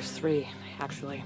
There's three, actually.